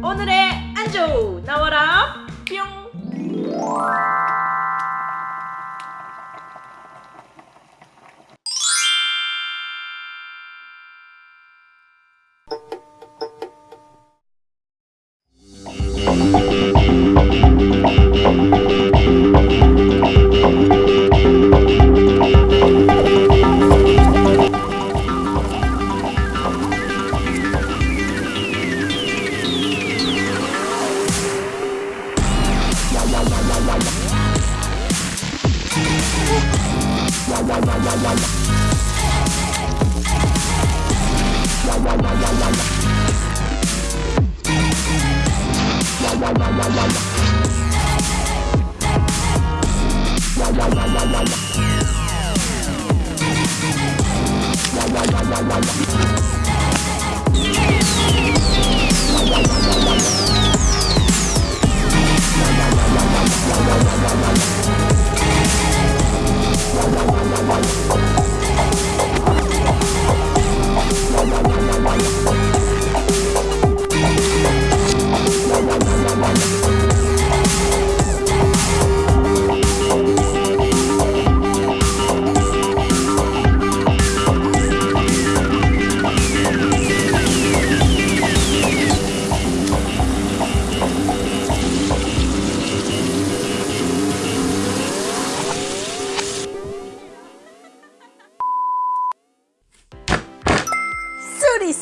오늘의 안주 나와라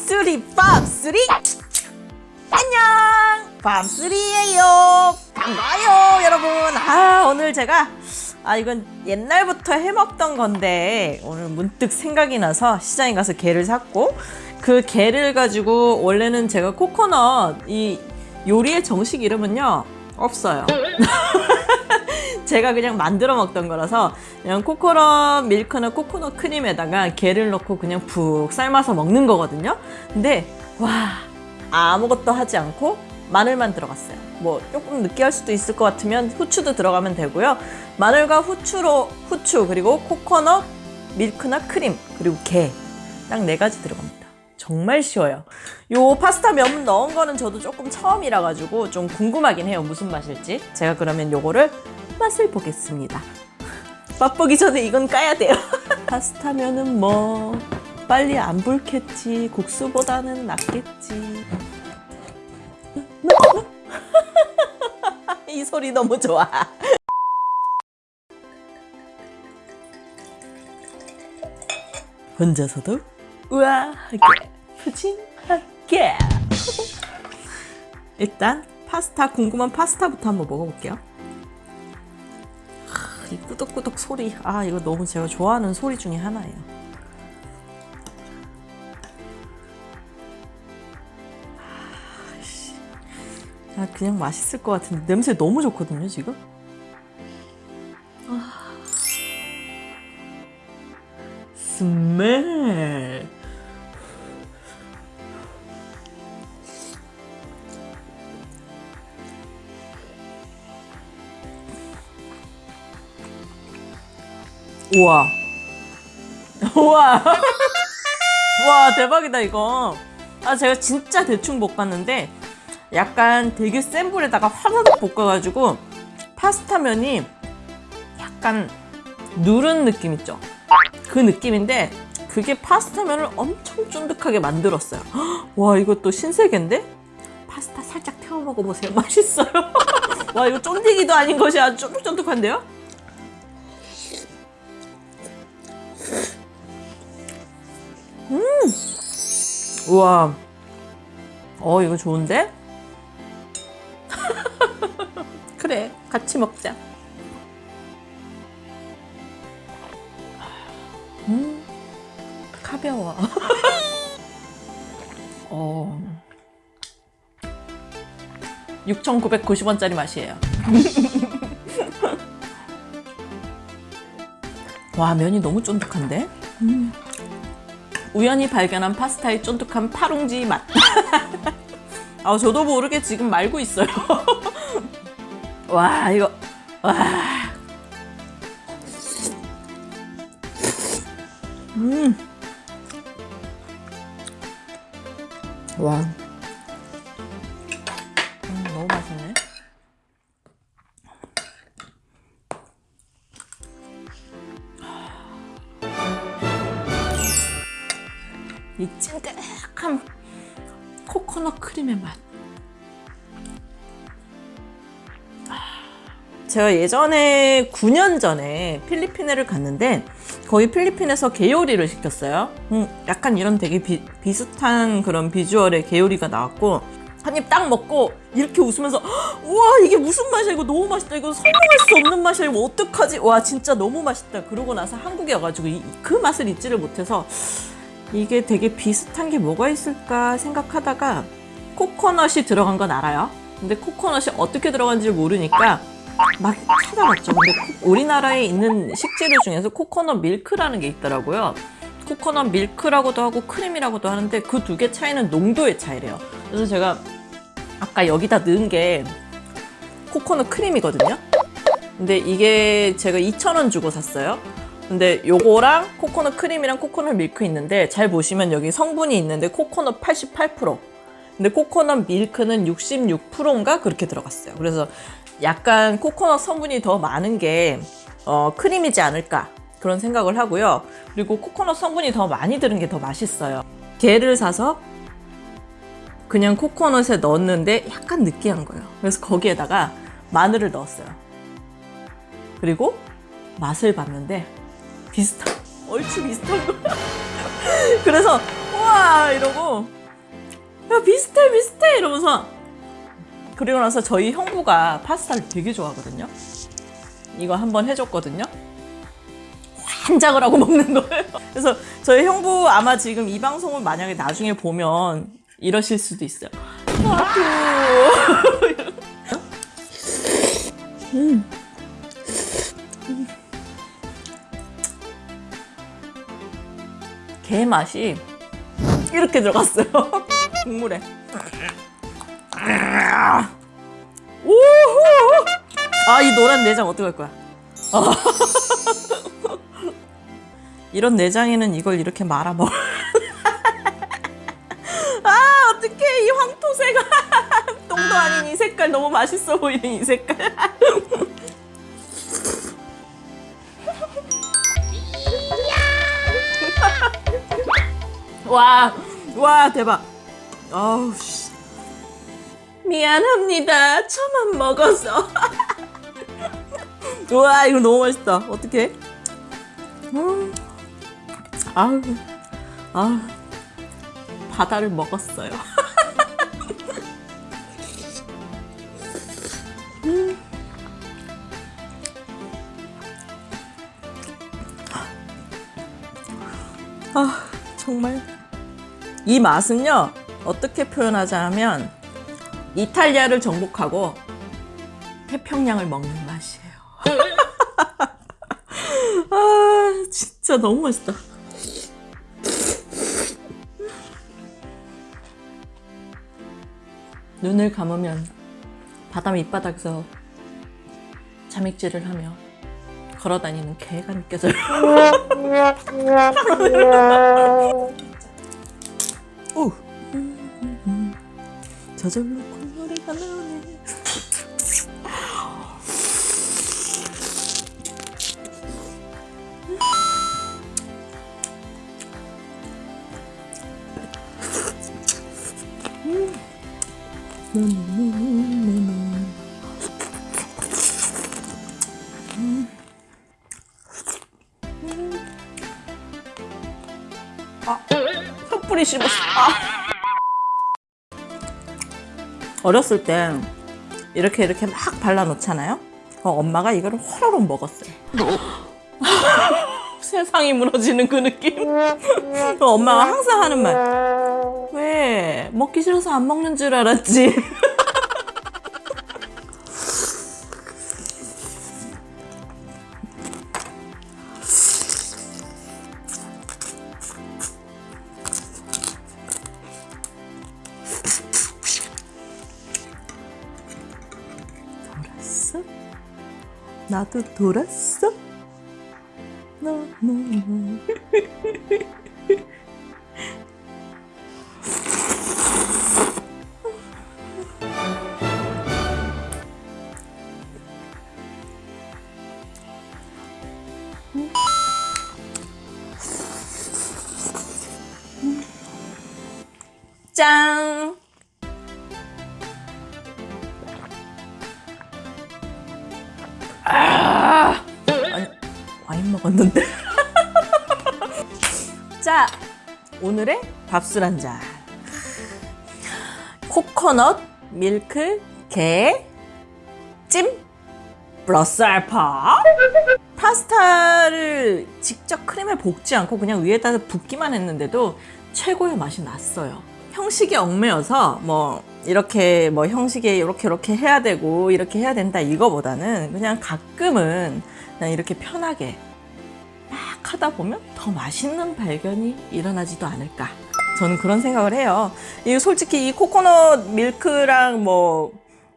쓰리 밥쓰리. 안녕! 밥쓰리예요. 반가워요 여러분. 아 오늘 제가 아 이건 옛날부터 해먹던 건데 오늘 문득 생각이 나서 시장에 가서 게를 샀고 그 게를 가지고 원래는 제가 코코넛 이 요리의 정식 이름은요 없어요 제가 그냥 만들어 먹던 거라서 그냥 코코넛 밀크나 코코넛 크림에다가 게를 넣고 그냥 푹 삶아서 먹는 거거든요. 근데 와 아무것도 하지 않고 마늘만 들어갔어요. 뭐 조금 느끼할 수도 있을 것 같으면 후추도 들어가면 되고요. 마늘과 후추로 후추 그리고 코코넛 밀크나 크림 그리고 게 딱 네 가지 들어갑니다. 정말 쉬워요. 요 파스타 면 넣은 거는 저도 조금 처음이라 가지고 좀 궁금하긴 해요. 무슨 맛일지. 제가 그러면 요거를 맛을 보겠습니다. 맛보기 전에 이건 까야 돼요. 파스타면은 뭐 빨리 안 불겠지. 국수보다는 낫겠지. 이 소리 너무 좋아. 혼자서도 우아하게 푸짐하게 일단 파스타 궁금한 파스타부터 한번 먹어볼게요. 이 꾸덕꾸덕 소리. 아 이거 너무 제가 좋아하는 소리 중에 하나예요. 아 그냥 맛있을 것 같은데. 냄새 너무 좋거든요 지금? 아. 스멜 우와. 우와. 와, 대박이다, 이거. 아, 제가 진짜 대충 볶았는데, 약간 되게 센 불에다가 화다닥 볶아가지고, 파스타면이 약간 누른 느낌 있죠? 그 느낌인데, 그게 파스타면을 엄청 쫀득하게 만들었어요. 와, 이것도 신세계인데? 파스타 살짝 태워 먹어보세요. 맛있어요. 와, 이거 쫀디기도 아닌 것이 아주 쫀득쫀득한데요? 우와 어 이거 좋은데? 그래 같이 먹자 음 가벼워 어 6,990원짜리 맛이에요 와 면이 너무 쫀득한데? 음. 우연히 발견한 파스타의 쫀득한 파룽지 맛. 아, 저도 모르게 지금 말고 있어요. 와, 이거, 와. 음. 와. 제가 예전에 9년 전에 필리핀에를 갔는데 거기 필리핀에서 게요리를 시켰어요. 음, 약간 이런 되게 비, 비슷한 그런 비주얼의 게요리가 나왔고 한입 딱 먹고 이렇게 웃으면서 우와 이게 무슨 맛이야? 이거 너무 맛있다. 이거 설명할 수 없는 맛이야. 이거 어떡하지? 와 진짜 너무 맛있다. 그러고 나서 한국에 와가지고 이, 그 맛을 잊지를 못해서 이게 되게 비슷한 게 뭐가 있을까 생각하다가 코코넛이 들어간 건 알아요? 근데 코코넛이 어떻게 들어간지 모르니까 막 찾아봤죠 근데 코- 우리나라에 있는 식재료 중에서 코코넛 밀크라는 게 있더라고요 코코넛 밀크라고도 하고 크림이라고도 하는데 그 두 개 차이는 농도의 차이래요 그래서 제가 아까 여기다 넣은 게 코코넛 크림이거든요. 근데 이게 제가 2,000원 주고 샀어요. 근데 요거랑 코코넛 크림이랑 코코넛 밀크 있는데 잘 보시면 여기 성분이 있는데 코코넛 88%. 근데 코코넛 밀크는 66%인가 그렇게 들어갔어요. 그래서 약간 코코넛 성분이 더 많은 게 어, 크림이지 않을까 그런 생각을 하고요. 그리고 코코넛 성분이 더 많이 들은 게 더 맛있어요. 게를 사서 그냥 코코넛에 넣었는데 약간 느끼한 거예요. 그래서 거기에다가 마늘을 넣었어요. 그리고 맛을 봤는데 비슷한, 얼추 비슷한 거. 그래서 우와 이러고 야 비슷해 비슷해 이러면서 그리고 나서 저희 형부가 파스타를 되게 좋아하거든요. 이거 한번 해줬거든요. 환장을 하고 먹는 거예요. 그래서 저희 형부 아마 지금 이 방송을 만약에 나중에 보면 이러실 수도 있어요. 아프. 음. 게 맛이 이렇게 들어갔어요. 국물에. 우후! 아, 이 노란 내장 어떡할 거야? 아. 이런 내장에는 이걸 이렇게 말아 먹어. 아, 어떡해. 이 황토새가. 똥도 아닌 이 색깔 너무 맛있어 보이는 이 색깔. 와, 와, 대박. 아우, 씨. 미안합니다. 저만 먹어서. 우와, 이거 너무 맛있다. 어떡해? 음. 아우, 아우. 바다를 먹었어요. 음. 아, 정말. 이 맛은요, 어떻게 표현하자면, 이탈리아를 정복하고 태평양을 먹는 맛이에요. 아, 진짜 너무 맛있다. 눈을 감으면 바다 밑바닥에서 잠익질을 하며 걸어다니는 개가 느껴져요. 오. 저절로 아, 섣불리 씹었어. 아. 어렸을 때 이렇게 이렇게 막 발라 놓잖아요. 어, 엄마가 이거를 호로록 먹었어요. 세상이 무너지는 그 느낌. 어, 엄마가 항상 하는 말. 왜 먹기 싫어서 안 먹는 줄 알았지. 돌았어? 나도 돌았어? 너무 짠! 아! 아니, 와인 먹었는데. 자, 오늘의 밥술 한 잔. 코코넛 밀크 게 찜 플러스 알파 파스타를 직접 크림에 볶지 않고 그냥 위에다 붓기만 했는데도 최고의 맛이 났어요. 형식이 얽매여서 뭐 이렇게 뭐 형식에 이렇게 이렇게 해야 되고 이렇게 해야 된다 이거보다는 그냥 가끔은 그냥 이렇게 편하게 막 하다 보면 더 맛있는 발견이 일어나지도 않을까. 저는 그런 생각을 해요. 이 솔직히 이 코코넛 밀크랑 뭐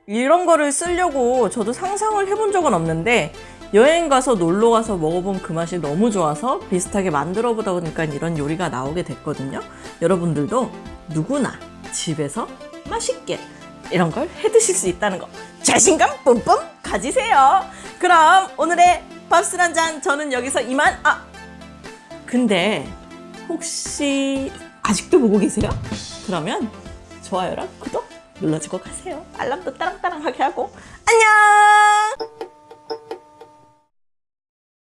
이런 거를 쓰려고 저도 상상을 해본 적은 없는데 여행 가서 놀러 가서 먹어본 그 맛이 너무 좋아서 비슷하게 만들어 보다 보니까 이런 요리가 나오게 됐거든요. 여러분들도 누구나 집에서 맛있게 이런 걸 해 드실 수 있다는 거 자신감 뿜뿜 가지세요. 그럼 오늘의 밥술 한 잔 저는 여기서 이만 아 근데 혹시 아직도 보고 계세요? 그러면 좋아요랑 구독 눌러주고 가세요. 알람도 따랑따랑하게 하고 안녕.